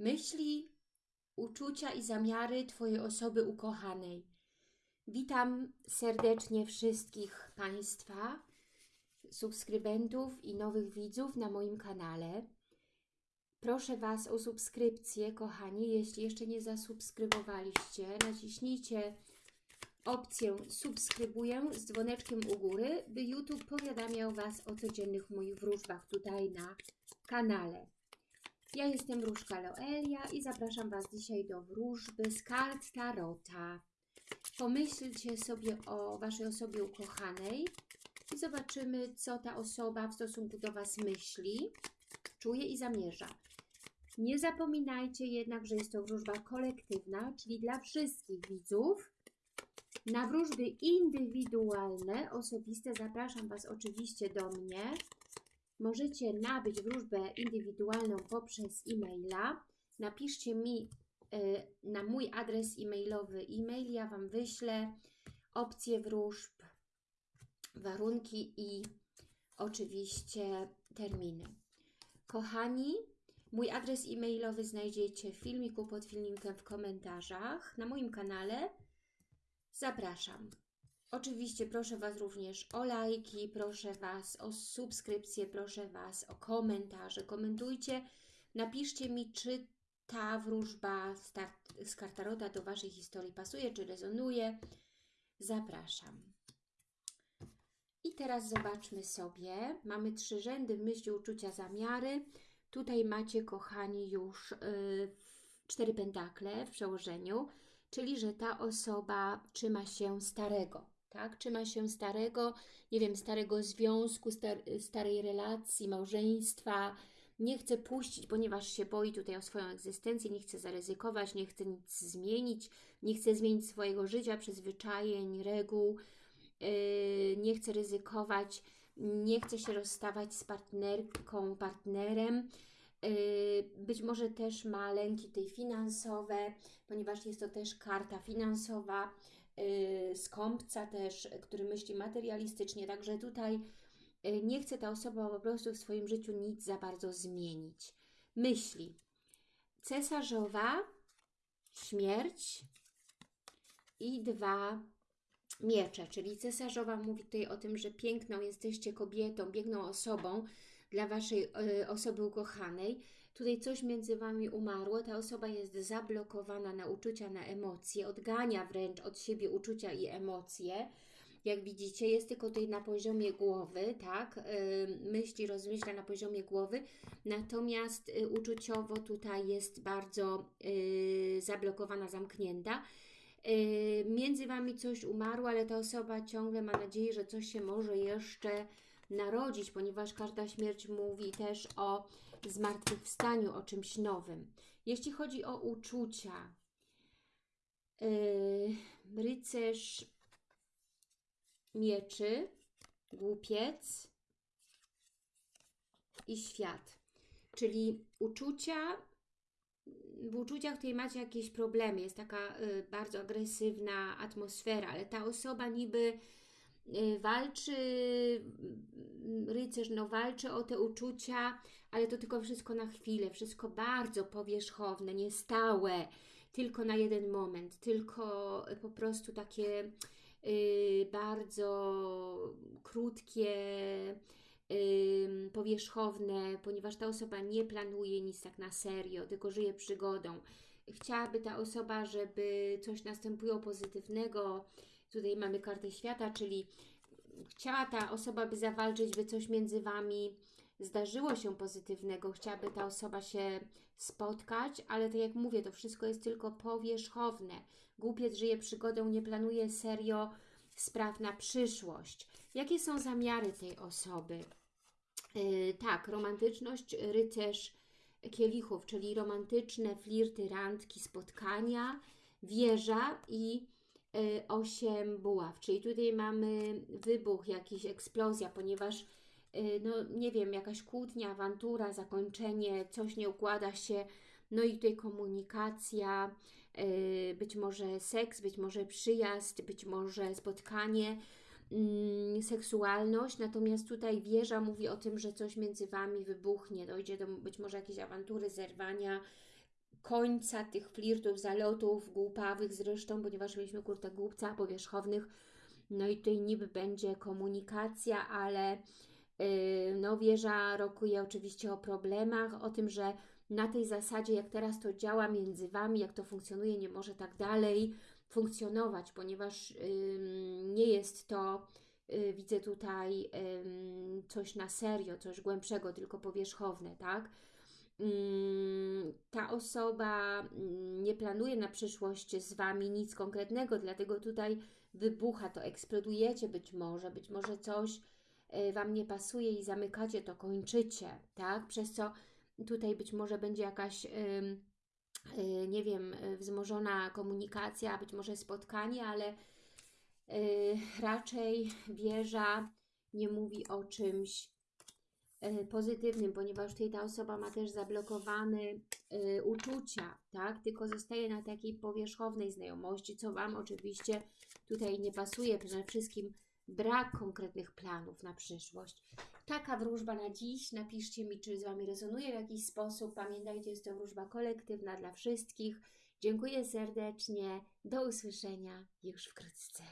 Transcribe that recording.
myśli, uczucia i zamiary Twojej osoby ukochanej. Witam serdecznie wszystkich Państwa, subskrybentów i nowych widzów na moim kanale. Proszę Was o subskrypcję, kochani. Jeśli jeszcze nie zasubskrybowaliście, naciśnijcie opcję subskrybuję z dzwoneczkiem u góry, by YouTube powiadamiał Was o codziennych moich wróżbach tutaj na kanale. Ja jestem Wróżka Loelia i zapraszam Was dzisiaj do wróżby z kart Tarota. Pomyślcie sobie o Waszej osobie ukochanej i zobaczymy, co ta osoba w stosunku do Was myśli, czuje i zamierza. Nie zapominajcie jednak, że jest to wróżba kolektywna, czyli dla wszystkich widzów. Na wróżby indywidualne, osobiste zapraszam Was oczywiście do mnie. Możecie nabyć wróżbę indywidualną poprzez e-maila. Napiszcie mi y, na mój adres e-mailowy e-mail, ja Wam wyślę opcje wróżb, warunki i oczywiście terminy. Kochani, mój adres e-mailowy znajdziecie w filmiku pod filmikiem w komentarzach na moim kanale. Zapraszam. Oczywiście proszę Was również o lajki, proszę Was o subskrypcję, proszę Was o komentarze. Komentujcie, napiszcie mi, czy ta wróżba z kartarota do Waszej historii pasuje, czy rezonuje. Zapraszam. I teraz zobaczmy sobie. Mamy trzy rzędy myśli, uczucia, zamiary. Tutaj macie, kochani, już yy, cztery pentakle w przełożeniu, czyli że ta osoba trzyma się starego, tak? Trzyma się starego, nie wiem, starego związku, star starej relacji, małżeństwa, nie chce puścić, ponieważ się boi tutaj o swoją egzystencję, nie chce zaryzykować, nie chce nic zmienić, nie chce zmienić swojego życia, przyzwyczajeń, reguł, yy, nie chce ryzykować, nie chce się rozstawać z partnerką, partnerem, yy, być może też ma lęki tej finansowe, ponieważ jest to też karta finansowa, skąpca też, który myśli materialistycznie, także tutaj yy, nie chce ta osoba po prostu w swoim życiu nic za bardzo zmienić. Myśli. Cesarzowa, śmierć i dwa miecze, czyli cesarzowa mówi tutaj o tym, że piękną jesteście kobietą, piękną osobą dla Waszej y, osoby ukochanej. Tutaj coś między Wami umarło, ta osoba jest zablokowana na uczucia, na emocje, odgania wręcz od siebie uczucia i emocje. Jak widzicie, jest tylko tutaj na poziomie głowy, tak? Yy, myśli, rozmyśla na poziomie głowy, natomiast yy, uczuciowo tutaj jest bardzo yy, zablokowana, zamknięta. Y, między Wami coś umarło, ale ta osoba ciągle ma nadzieję, że coś się może jeszcze narodzić, ponieważ każda śmierć mówi też o zmartwychwstaniu, o czymś nowym. Jeśli chodzi o uczucia, yy, rycerz mieczy, głupiec i świat. Czyli uczucia w uczuciach tutaj macie jakieś problemy, jest taka y, bardzo agresywna atmosfera, ale ta osoba niby walczy, y, rycerz no walczy o te uczucia, ale to tylko wszystko na chwilę, wszystko bardzo powierzchowne, niestałe, tylko na jeden moment, tylko po prostu takie y, bardzo krótkie, powierzchowne, ponieważ ta osoba nie planuje nic tak na serio, tylko żyje przygodą. Chciałaby ta osoba, żeby coś następuje pozytywnego. Tutaj mamy kartę świata, czyli chciała ta osoba, by zawalczyć, by coś między Wami zdarzyło się pozytywnego, chciałaby ta osoba się spotkać, ale tak jak mówię, to wszystko jest tylko powierzchowne. Głupiec żyje przygodą, nie planuje serio spraw na przyszłość. Jakie są zamiary tej osoby? Yy, tak, romantyczność, rycerz kielichów, czyli romantyczne flirty, randki, spotkania, wieża i y, osiem buław. Czyli tutaj mamy wybuch, jakiś eksplozja, ponieważ y, no nie wiem, jakaś kłótnia, awantura, zakończenie, coś nie układa się, no i tutaj komunikacja, y, być może seks, być może przyjazd, być może spotkanie, mm, seksualność, natomiast tutaj wieża mówi o tym, że coś między Wami wybuchnie, dojdzie do być może jakiejś awantury, zerwania, końca tych flirtów, zalotów, głupawych zresztą, ponieważ mieliśmy kurtę głupca powierzchownych, no i tutaj niby będzie komunikacja, ale yy, no wieża rokuje oczywiście o problemach, o tym, że na tej zasadzie, jak teraz to działa między Wami, jak to funkcjonuje, nie może tak dalej funkcjonować, ponieważ nie jest to, y, widzę tutaj coś na serio, coś głębszego, tylko powierzchowne, tak? Ym, ta osoba mm, nie planuje na przyszłość z Wami nic konkretnego, dlatego tutaj wybucha to, eksplodujecie być może, być może coś y, Wam nie pasuje i zamykacie to, kończycie, tak? Przez co tutaj być może będzie jakaś, y, nie wiem, y, wzmożona komunikacja, być może spotkanie, ale raczej wieża nie mówi o czymś pozytywnym, ponieważ tutaj ta osoba ma też zablokowane y, uczucia, tak? Tylko zostaje na takiej powierzchownej znajomości, co Wam oczywiście tutaj nie pasuje. Przede wszystkim brak konkretnych planów na przyszłość. Taka wróżba na dziś. Napiszcie mi, czy z Wami rezonuje w jakiś sposób. Pamiętajcie, jest to wróżba kolektywna dla wszystkich. Dziękuję serdecznie. Do usłyszenia już wkrótce.